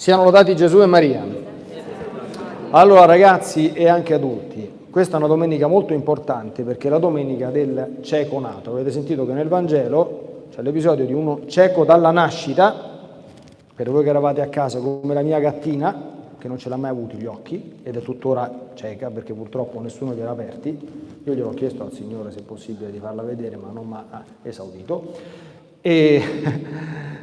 Siano lodati Gesù e Maria. Allora ragazzi e anche adulti, questa è una domenica molto importante perché è la domenica del cieco nato. Avete sentito che nel Vangelo c'è l'episodio di uno cieco dalla nascita, per voi che eravate a casa come la mia gattina, che non ce l'ha mai avuti gli occhi ed è tuttora cieca perché purtroppo nessuno gliel'ha aperti. Io gliel'ho chiesto al Signore se è possibile di farla vedere ma non mi ha esaudito. E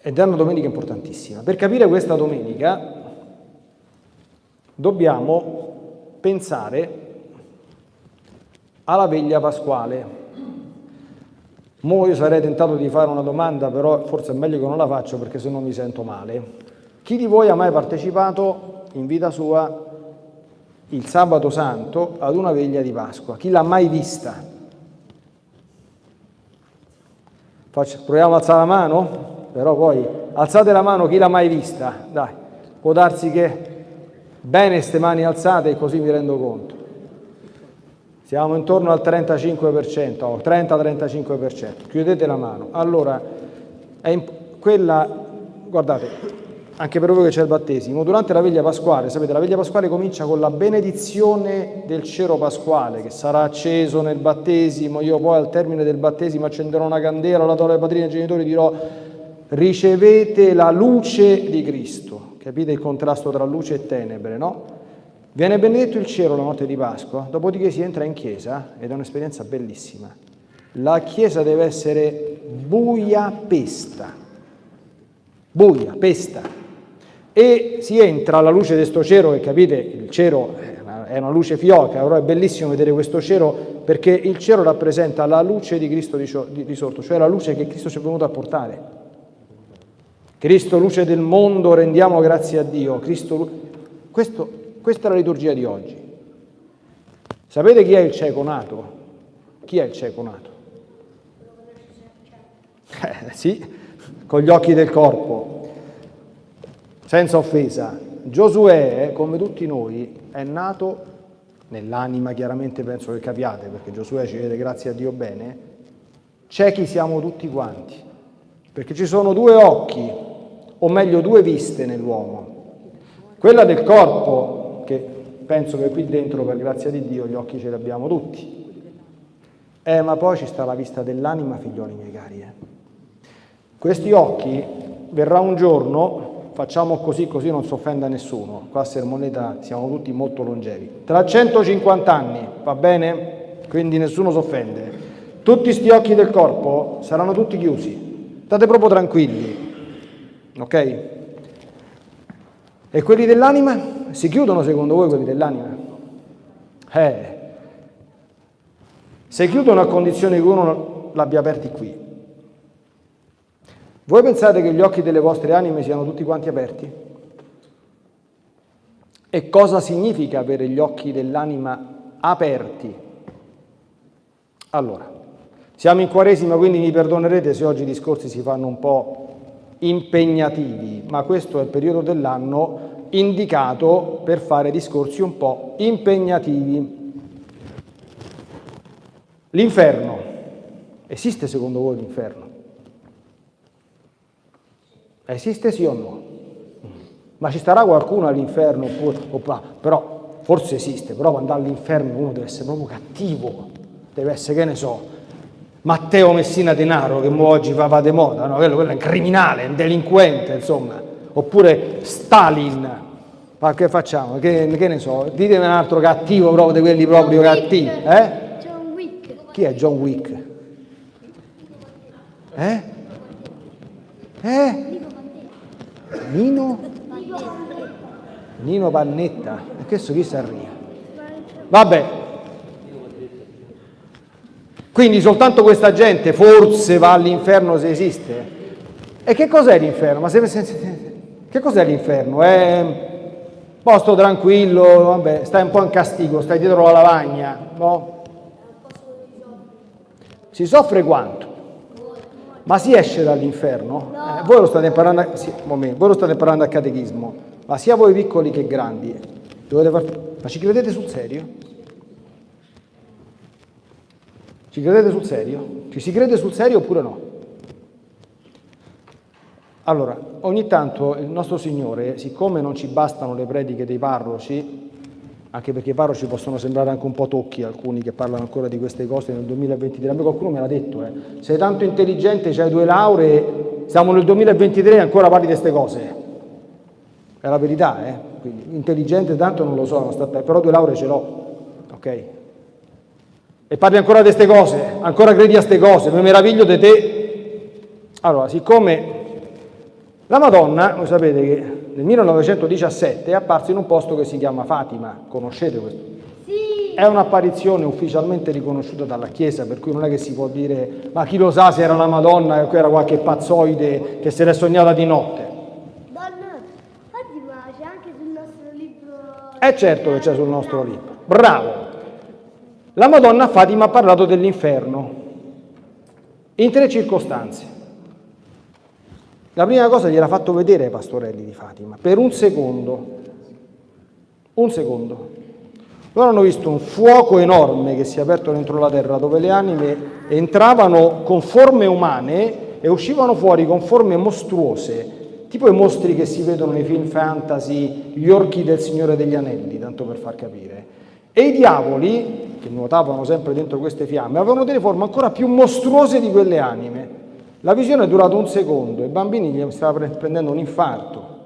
ed è una domenica importantissima. Per capire questa domenica dobbiamo pensare alla veglia pasquale. Mo io sarei tentato di fare una domanda, però forse è meglio che non la faccio perché se no mi sento male. Chi di voi ha mai partecipato in vita sua il sabato santo ad una veglia di Pasqua? Chi l'ha mai vista? Faccio, proviamo a alzare la mano? Però poi alzate la mano chi l'ha mai vista, dai, può darsi che bene ste mani alzate e così mi rendo conto. Siamo intorno al 35%, o 30-35%, chiudete la mano. Allora, quella, guardate, anche per voi che c'è il battesimo, durante la veglia pasquale, sapete, la veglia pasquale comincia con la benedizione del cero pasquale che sarà acceso nel battesimo, io poi al termine del battesimo accenderò una candela, la do ai padrini e ai genitori dirò ricevete la luce di Cristo. Capite il contrasto tra luce e tenebre, no? Viene benedetto il cielo la notte di Pasqua, dopodiché si entra in chiesa ed è un'esperienza bellissima. La chiesa deve essere buia pesta, buia, pesta, e si entra alla luce di questo cielo, che capite, il cielo è una luce fioca, però è bellissimo vedere questo cielo perché il cielo rappresenta la luce di Cristo di, sotto, cioè la luce che Cristo ci è venuto a portare. Cristo luce del mondo, rendiamo grazie a Dio. Cristo, questo, questa è la liturgia di oggi. Sapete chi è il cieco nato? Chi è il cieco nato? Eh, sì, con gli occhi del corpo, senza offesa. Giosuè, come tutti noi, è nato nell'anima, chiaramente penso che capiate, perché Giosuè ci vede grazie a Dio bene, ciechi siamo tutti quanti, perché ci sono due occhi o meglio due viste nell'uomo. Quella del corpo, che penso che qui dentro, per grazia di Dio, gli occhi ce li abbiamo tutti. Eh, ma poi ci sta la vista dell'anima, figlioli miei cari. Eh. Questi occhi, verrà un giorno, facciamo così, così non si offenda nessuno, qua a Sermoneta siamo tutti molto longevi, tra 150 anni, va bene? Quindi nessuno si offende. Tutti questi occhi del corpo saranno tutti chiusi, state proprio tranquilli, Ok? E quelli dell'anima? Si chiudono secondo voi quelli dell'anima? Eh, se chiudono a condizione che uno l'abbia aperti qui. Voi pensate che gli occhi delle vostre anime siano tutti quanti aperti? E cosa significa avere gli occhi dell'anima aperti? Allora, siamo in Quaresima, quindi mi perdonerete se oggi i discorsi si fanno un po' impegnativi, ma questo è il periodo dell'anno indicato per fare discorsi un po' impegnativi. L'inferno. Esiste secondo voi l'inferno? Esiste sì o no? Ma ci starà qualcuno all'inferno? Però forse esiste, però quando all'inferno uno deve essere proprio cattivo, deve essere, che ne so, Matteo Messina Denaro, che oggi va, va de moda, no? quello, quello, è un criminale, un delinquente, insomma, oppure Stalin, ma che facciamo? Che, che ne so, ditemi un altro cattivo proprio di quelli proprio John cattivi. Wick. Eh? John Wick. Chi è John Wick? Eh? Eh? Nino? Nino Pannetta. E questo chi si arriva? Vabbè, quindi soltanto questa gente forse va all'inferno se esiste. E che cos'è l'inferno? Ma se, se, se, che cos'è l'inferno? È posto tranquillo, vabbè, stai un po' in castigo, stai dietro la lavagna, no? Si soffre quanto? Ma si esce dall'inferno? Eh, voi, lo state imparando, sì, moment, voi lo state imparando a catechismo, ma sia voi piccoli che grandi, dovete far... ma ci credete sul serio? Ci credete sul serio? Ci si crede sul serio oppure no? Allora, ogni tanto il nostro Signore, siccome non ci bastano le prediche dei parroci, anche perché i parroci possono sembrare anche un po' tocchi, alcuni che parlano ancora di queste cose nel 2023, a me qualcuno me l'ha detto, eh. sei tanto intelligente, hai due lauree, siamo nel 2023 e ancora parli di queste cose. È la verità, eh? Quindi, intelligente tanto non lo so, però due lauree ce l'ho, ok? E parli ancora di queste cose, ancora credi a queste cose, mi meraviglio di te. Allora, siccome la Madonna, voi sapete che nel 1917 è apparsa in un posto che si chiama Fatima, conoscete questo? Sì. È un'apparizione ufficialmente riconosciuta dalla Chiesa, per cui non è che si può dire ma chi lo sa se era la Madonna o era qualche pazzoide che se l'è sognata di notte. Donna, oggi ma c'è anche sul nostro libro... È certo che c'è sul nostro libro. Bravo! La Madonna Fatima ha parlato dell'inferno in tre circostanze. La prima cosa gliel'ha fatto vedere ai pastorelli di Fatima, per un secondo. Un secondo. Loro hanno visto un fuoco enorme che si è aperto dentro la terra, dove le anime entravano con forme umane e uscivano fuori con forme mostruose, tipo i mostri che si vedono nei film fantasy, gli orchi del Signore degli Anelli, tanto per far capire. E i diavoli, che nuotavano sempre dentro queste fiamme, avevano delle forme ancora più mostruose di quelle anime. La visione è durata un secondo, i bambini gli stava prendendo un infarto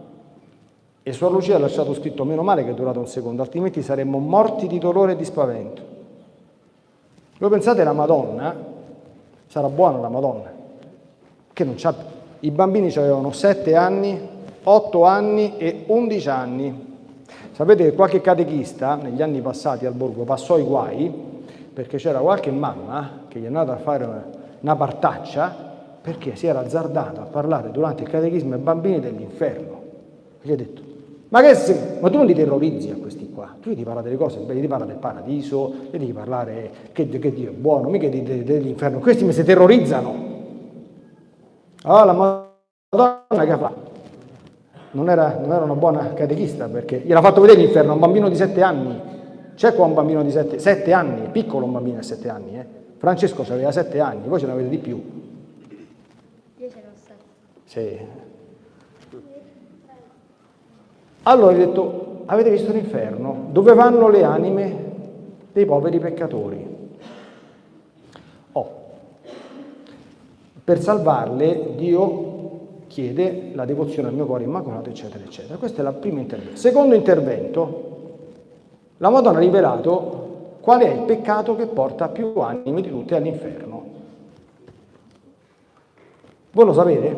e Suor Lucia ha lasciato scritto meno male che è durato un secondo, altrimenti saremmo morti di dolore e di spavento. Voi pensate la Madonna, sarà buona la Madonna, che non c'ha, i bambini avevano 7 anni, 8 anni e 11 anni. Sapete che qualche catechista negli anni passati al borgo passò i guai perché c'era qualche mamma che gli è andata a fare una partaccia perché si era azzardato a parlare durante il catechismo ai bambini dell'inferno. Gli ha detto, ma, che se, ma tu non li terrorizzi a questi qua, tu gli devi parlare delle cose, gli devi parlare del paradiso, gli devi parlare che, che Dio è buono, mica dell'inferno, questi mi si terrorizzano. Allora la Madonna che fa? Non era, non era una buona catechista perché gliel'ha fatto vedere l'inferno un bambino di sette anni. C'è qua un bambino di sette, sette anni, è piccolo un bambino di sette anni. Eh? Francesco aveva sette anni, voi ce ne avete di più. Sì. Allora gli ho detto, avete visto l'inferno? Dove vanno le anime dei poveri peccatori? Oh, per salvarle Dio chiede la devozione al mio cuore immacolato, eccetera, eccetera. Questo è il primo intervento. Secondo intervento, la Madonna ha rivelato qual è il peccato che porta più anime di tutte all'inferno. Voi lo sapete?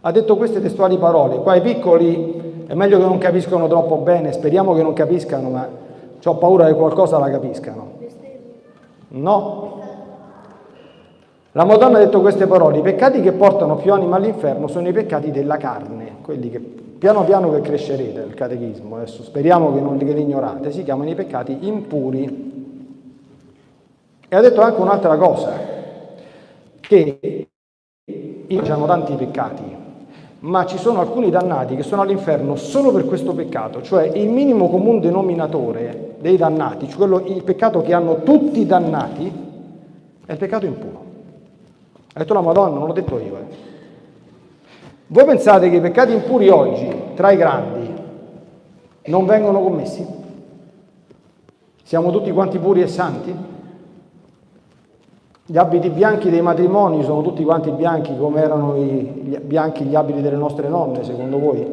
Ha detto queste testuali parole, qua i piccoli è meglio che non capiscono troppo bene, speriamo che non capiscano, ma ho paura che qualcosa la capiscano. No. La Madonna ha detto queste parole, i peccati che portano più anima all'inferno sono i peccati della carne, quelli che piano piano che crescerete nel catechismo, adesso speriamo che non li, ignorate, si chiamano i peccati impuri. E ha detto anche un'altra cosa, che hanno tanti peccati, ma ci sono alcuni dannati che sono all'inferno solo per questo peccato, cioè il minimo comune denominatore dei dannati, cioè quello, il peccato che hanno tutti i dannati, è il peccato impuro. Ha detto la Madonna, non l'ho detto io. Eh. Voi pensate che i peccati impuri oggi, tra i grandi, non vengono commessi? Siamo tutti quanti puri e santi? Gli abiti bianchi dei matrimoni sono tutti quanti bianchi come erano i, gli, bianchi gli abiti delle nostre nonne, secondo voi?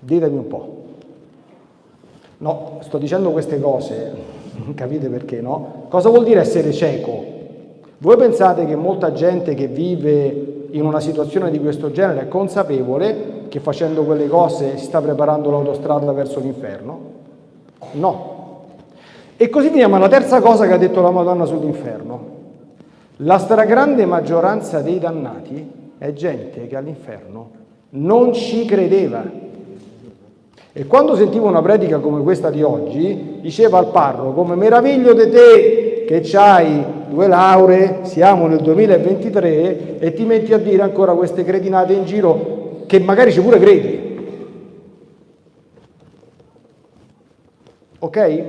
Ditemi un po'. No, sto dicendo queste cose, capite perché no? Cosa vuol dire essere cieco? Voi pensate che molta gente che vive in una situazione di questo genere è consapevole che facendo quelle cose si sta preparando l'autostrada verso l'inferno? No. E così veniamo alla terza cosa che ha detto la Madonna sull'inferno. La stragrande maggioranza dei dannati è gente che all'inferno non ci credeva. E quando sentivo una predica come questa di oggi, diceva al parroco, come meraviglio di te che hai due lauree, siamo nel 2023 e ti metti a dire ancora queste cretinate in giro che magari ci pure credi. Ok?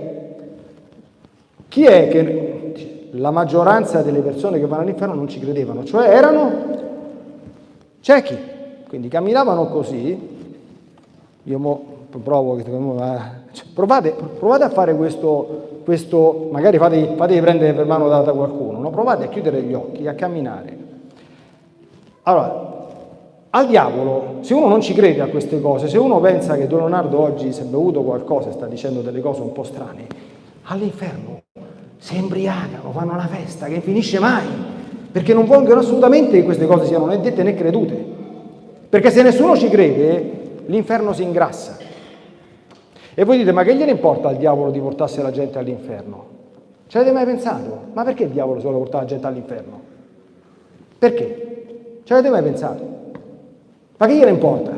Chi è che la maggioranza delle persone che vanno all'inferno non ci credevano, cioè erano ciechi, quindi camminavano così. Io mo provo, cioè, provate, provate, a fare questo, questo magari fatevi, fatevi prendere per mano da, qualcuno, no? provate a chiudere gli occhi, a camminare. Allora, al diavolo, se uno non ci crede a queste cose, se uno pensa che Don Leonardo oggi si è bevuto qualcosa e sta dicendo delle cose un po' strane, all'inferno si embriagano, fanno una festa che finisce mai, perché non vogliono assolutamente che queste cose siano né dette né credute. Perché se nessuno ci crede, l'inferno si ingrassa. E voi dite, ma che gliene importa al diavolo di portarsi la gente all'inferno? Ci avete mai pensato? Ma perché il diavolo si vuole portare la gente all'inferno? Perché? Ci avete mai pensato? Ma che gliene importa?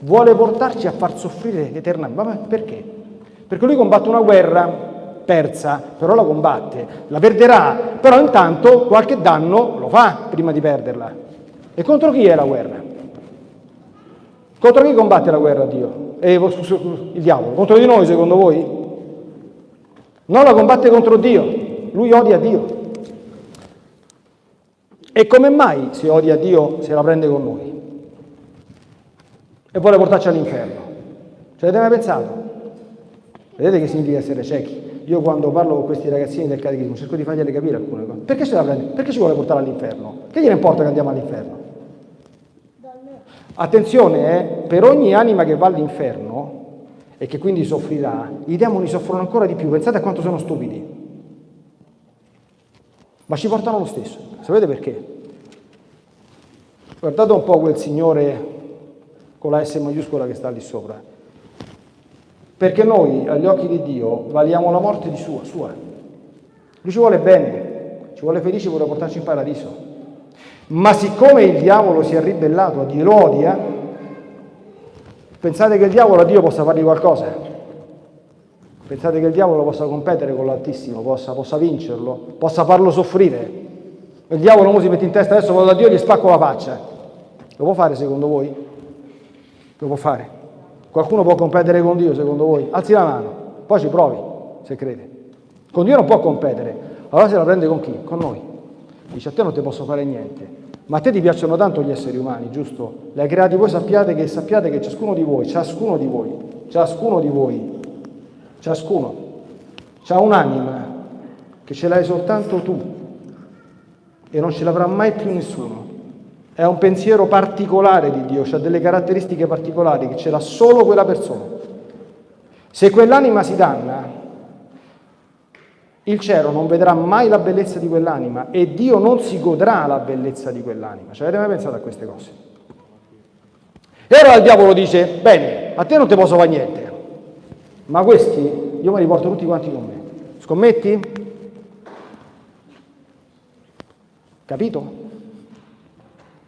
Vuole portarci a far soffrire eternamente. Ma perché? Perché lui combatte una guerra persa, però la combatte, la perderà, però intanto qualche danno lo fa prima di perderla. E contro chi è la guerra? Contro chi combatte la guerra Dio? Eh, il diavolo? Contro di noi secondo voi? Non la combatte contro Dio, lui odia Dio. E come mai se odia Dio se la prende con noi? e vuole portarci all'inferno. Ci avete mai pensato? Vedete che significa essere ciechi? Io quando parlo con questi ragazzini del catechismo cerco di fargliele capire alcune cose. Perché ce la prende? Perché ci vuole portare all'inferno? Che gliene importa che andiamo all'inferno? Attenzione, eh, per ogni anima che va all'inferno e che quindi soffrirà, i demoni soffrono ancora di più. Pensate a quanto sono stupidi. Ma ci portano lo stesso. Sapete perché? Guardate un po' quel signore con la S maiuscola che sta lì sopra. Perché noi, agli occhi di Dio, valiamo la morte di sua, sua. Lui ci vuole bene, ci vuole felici, vuole portarci in paradiso. Ma siccome il diavolo si è ribellato a Dio, lo odia, pensate che il diavolo a Dio possa fargli qualcosa? Pensate che il diavolo possa competere con l'Altissimo, possa, possa vincerlo, possa farlo soffrire? Il diavolo si mette in testa, adesso vado da Dio e gli spacco la faccia. Lo può fare secondo voi? Lo può fare. Qualcuno può competere con Dio secondo voi? Alzi la mano, poi ci provi, se crede. Con Dio non può competere, allora se la prende con chi? Con noi. Dice a te non ti posso fare niente, ma a te ti piacciono tanto gli esseri umani, giusto? Li hai creati voi, sappiate che, sappiate che ciascuno di voi, ciascuno di voi, ciascuno di voi, ciascuno, ha un'anima che ce l'hai soltanto tu e non ce l'avrà mai più nessuno. È un pensiero particolare di Dio, ha delle caratteristiche particolari che ce l'ha solo quella persona. Se quell'anima si danna, il cielo non vedrà mai la bellezza di quell'anima e Dio non si godrà la bellezza di quell'anima. Ci avete mai pensato a queste cose? E allora il diavolo dice, bene, a te non ti posso fare niente, ma questi io me li porto tutti quanti con me. Scommetti? Capito?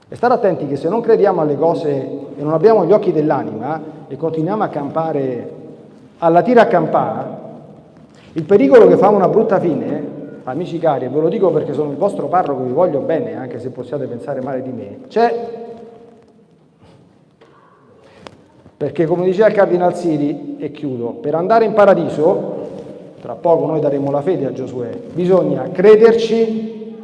E stare attenti che se non crediamo alle cose e non abbiamo gli occhi dell'anima e continuiamo a campare alla tira a campare, il pericolo che fa una brutta fine, amici cari, e ve lo dico perché sono il vostro parroco, vi voglio bene, anche se possiate pensare male di me, c'è perché come diceva il Cardinal Siri, e chiudo, per andare in paradiso, tra poco noi daremo la fede a Giosuè, bisogna crederci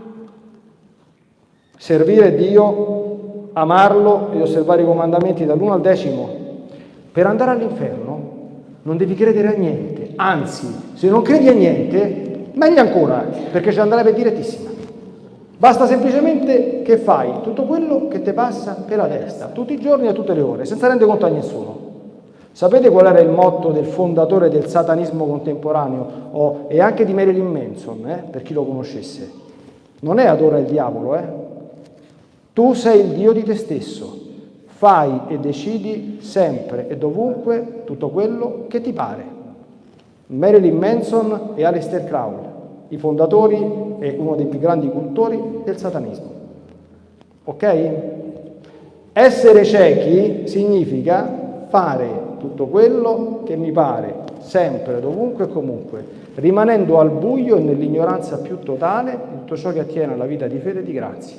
servire Dio, amarlo e osservare i comandamenti dall'uno al decimo. Per andare all'inferno non devi credere a niente, anzi, se non credi a niente, meglio ancora, perché ci andrebbe direttissima. Basta semplicemente che fai tutto quello che ti passa per la testa, tutti i giorni e tutte le ore, senza rendere conto a nessuno. Sapete qual era il motto del fondatore del satanismo contemporaneo oh, e anche di Marilyn Manson, eh, per chi lo conoscesse? Non è adora il diavolo, eh? Tu sei il Dio di te stesso, fai e decidi sempre e dovunque tutto quello che ti pare. Marilyn Manson e Aleister Crowley, i fondatori e uno dei più grandi cultori del satanismo. Ok? Essere ciechi significa fare tutto quello che mi pare, sempre, dovunque e comunque, rimanendo al buio e nell'ignoranza più totale di tutto ciò che attiene alla vita di fede e di grazia.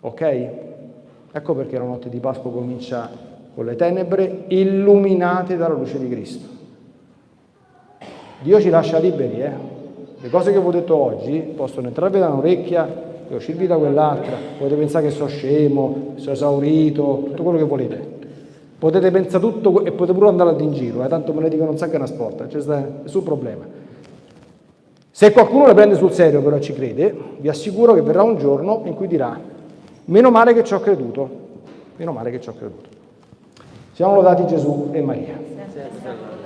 Ok? Ecco perché la notte di Pasqua comincia con le tenebre illuminate dalla luce di Cristo. Dio ci lascia liberi, eh? Le cose che vi ho detto oggi possono entrarvi da un'orecchia e uscirvi da quell'altra. Potete pensare che sono scemo, sono esaurito, tutto quello che volete. Potete pensare tutto e potete pure andare in giro, eh, tanto me ne dicono un sacco una sport, c'è nessun problema. Se qualcuno le prende sul serio però ci crede, vi assicuro che verrà un giorno in cui dirà meno male che ci ho creduto, meno male che ci ho creduto. Siamo lodati Gesù e Maria.